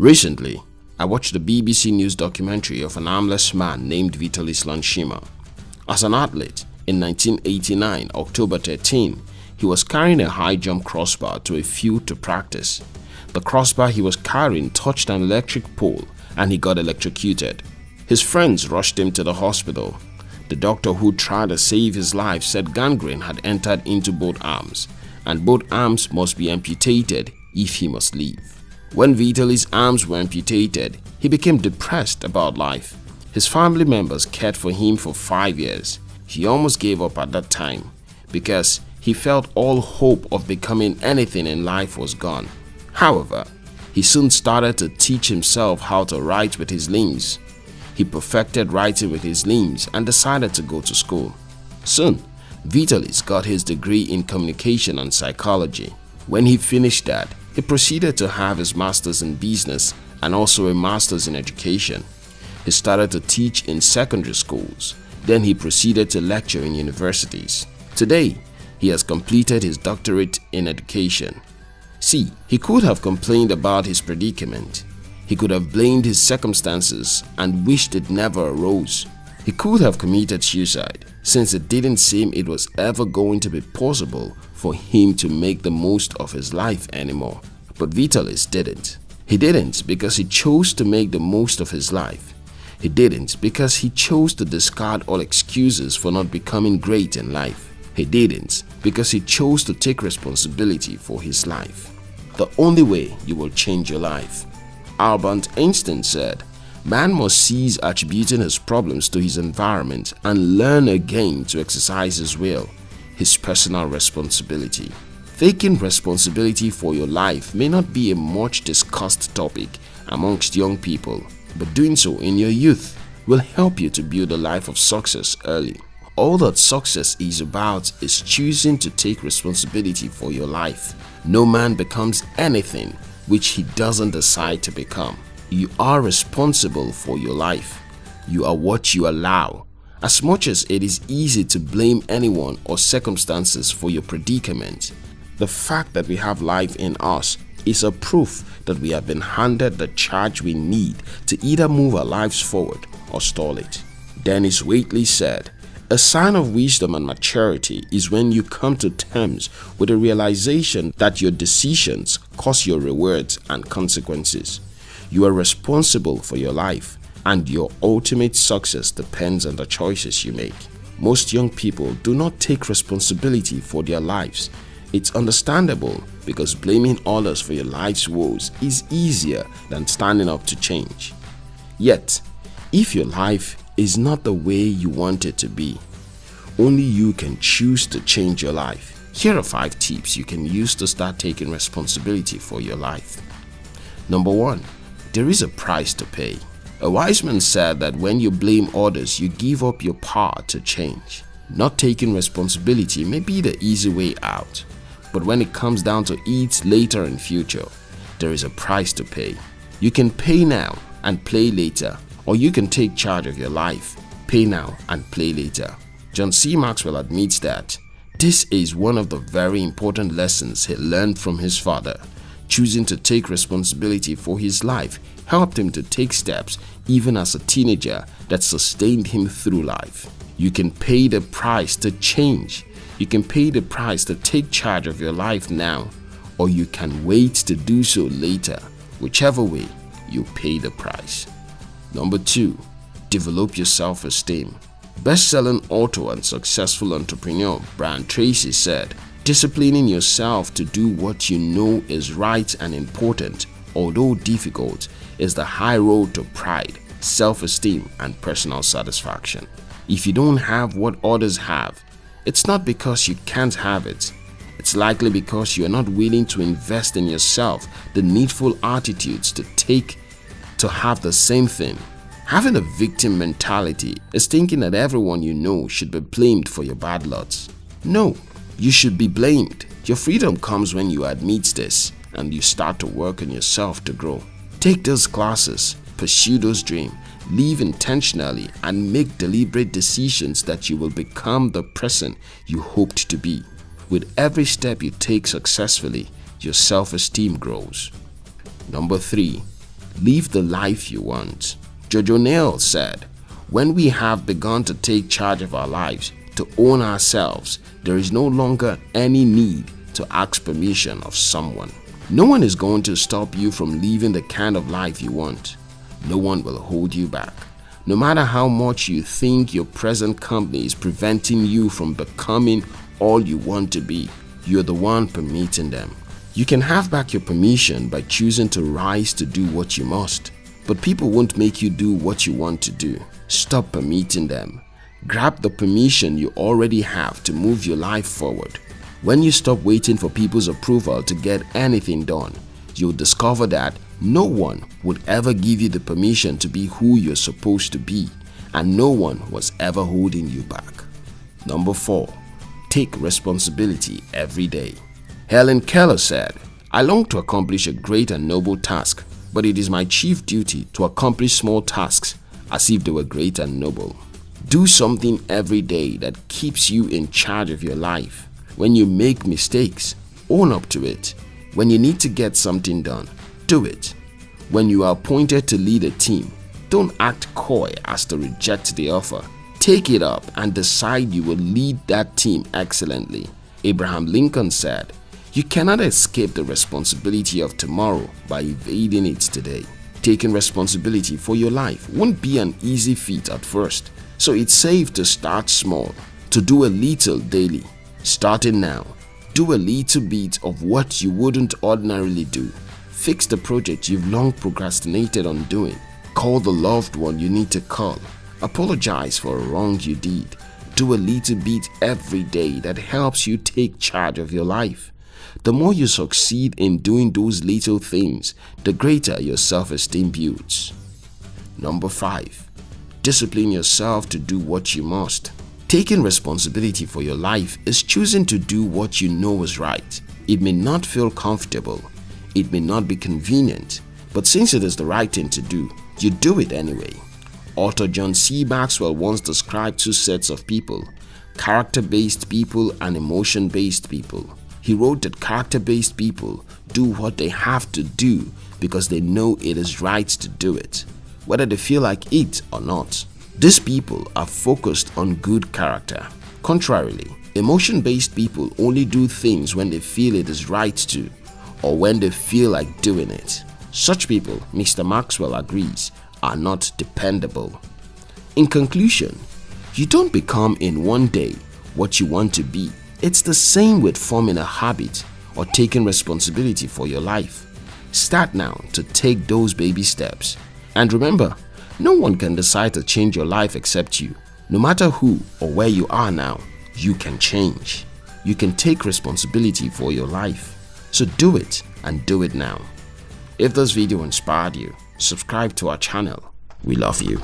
Recently, I watched the BBC News documentary of an armless man named Vitalis Lanshima. As an athlete, in 1989, October 13, he was carrying a high jump crossbar to a field to practice. The crossbar he was carrying touched an electric pole and he got electrocuted. His friends rushed him to the hospital. The doctor who tried to save his life said gangrene had entered into both arms and both arms must be amputated if he must live. When Vitalis' arms were amputated, he became depressed about life. His family members cared for him for five years. He almost gave up at that time because he felt all hope of becoming anything in life was gone. However, he soon started to teach himself how to write with his limbs. He perfected writing with his limbs and decided to go to school. Soon, Vitalis got his degree in communication and psychology. When he finished that, he proceeded to have his master's in business and also a master's in education. He started to teach in secondary schools. Then he proceeded to lecture in universities. Today, he has completed his doctorate in education. See, he could have complained about his predicament. He could have blamed his circumstances and wished it never arose. He could have committed suicide since it didn't seem it was ever going to be possible for him to make the most of his life anymore. But Vitalis didn't. He didn't because he chose to make the most of his life. He didn't because he chose to discard all excuses for not becoming great in life. He didn't because he chose to take responsibility for his life. The only way you will change your life. Albert Einstein said, Man must cease attributing his problems to his environment and learn again to exercise his will, his personal responsibility. Taking responsibility for your life may not be a much discussed topic amongst young people, but doing so in your youth will help you to build a life of success early. All that success is about is choosing to take responsibility for your life. No man becomes anything which he doesn't decide to become. You are responsible for your life. You are what you allow. As much as it is easy to blame anyone or circumstances for your predicament, the fact that we have life in us is a proof that we have been handed the charge we need to either move our lives forward or stall it. Dennis Waitley said, a sign of wisdom and maturity is when you come to terms with the realization that your decisions cause your rewards and consequences. You are responsible for your life and your ultimate success depends on the choices you make. Most young people do not take responsibility for their lives. It's understandable because blaming others for your life's woes is easier than standing up to change. Yet, if your life is not the way you want it to be, only you can choose to change your life. Here are 5 tips you can use to start taking responsibility for your life. Number 1 there is a price to pay. A wise man said that when you blame others, you give up your power to change. Not taking responsibility may be the easy way out, but when it comes down to it later in future, there is a price to pay. You can pay now and play later, or you can take charge of your life, pay now and play later. John C. Maxwell admits that this is one of the very important lessons he learned from his father Choosing to take responsibility for his life helped him to take steps even as a teenager that sustained him through life. You can pay the price to change. You can pay the price to take charge of your life now or you can wait to do so later. Whichever way, you pay the price. Number 2. Develop your self-esteem. Best-selling author and successful entrepreneur Brian Tracy said, Disciplining yourself to do what you know is right and important, although difficult, is the high road to pride, self-esteem and personal satisfaction. If you don't have what others have, it's not because you can't have it. It's likely because you are not willing to invest in yourself the needful attitudes to take to have the same thing. Having a victim mentality is thinking that everyone you know should be blamed for your bad luck. No, you should be blamed. Your freedom comes when you admit this and you start to work on yourself to grow. Take those classes, pursue those dreams, live intentionally and make deliberate decisions that you will become the person you hoped to be. With every step you take successfully, your self-esteem grows. Number 3. Live the life you want. George O'Neil said, When we have begun to take charge of our lives, to own ourselves, there is no longer any need to ask permission of someone. No one is going to stop you from living the kind of life you want. No one will hold you back. No matter how much you think your present company is preventing you from becoming all you want to be, you're the one permitting them. You can have back your permission by choosing to rise to do what you must. But people won't make you do what you want to do. Stop permitting them. Grab the permission you already have to move your life forward. When you stop waiting for people's approval to get anything done, you'll discover that no one would ever give you the permission to be who you're supposed to be and no one was ever holding you back. Number 4. Take responsibility every day. Helen Keller said, I long to accomplish a great and noble task, but it is my chief duty to accomplish small tasks as if they were great and noble. Do something every day that keeps you in charge of your life. When you make mistakes, own up to it. When you need to get something done, do it. When you are appointed to lead a team, don't act coy as to reject the offer. Take it up and decide you will lead that team excellently. Abraham Lincoln said, You cannot escape the responsibility of tomorrow by evading it today. Taking responsibility for your life won't be an easy feat at first, so it's safe to start small, to do a little daily. Starting now, do a little bit of what you wouldn't ordinarily do Fix the project you've long procrastinated on doing. Call the loved one you need to call. Apologize for a wrong you did. Do a little bit every day that helps you take charge of your life. The more you succeed in doing those little things, the greater your self-esteem builds. Number 5. Discipline yourself to do what you must. Taking responsibility for your life is choosing to do what you know is right. It may not feel comfortable, it may not be convenient, but since it is the right thing to do, you do it anyway. Author John C. Maxwell once described two sets of people, character-based people and emotion-based people. He wrote that character-based people do what they have to do because they know it is right to do it, whether they feel like it or not. These people are focused on good character. Contrarily, emotion-based people only do things when they feel it is right to or when they feel like doing it. Such people, Mr. Maxwell agrees, are not dependable. In conclusion, you don't become in one day what you want to be. It's the same with forming a habit or taking responsibility for your life. Start now to take those baby steps. And remember, no one can decide to change your life except you. No matter who or where you are now, you can change. You can take responsibility for your life. So do it and do it now. If this video inspired you, subscribe to our channel. We love you.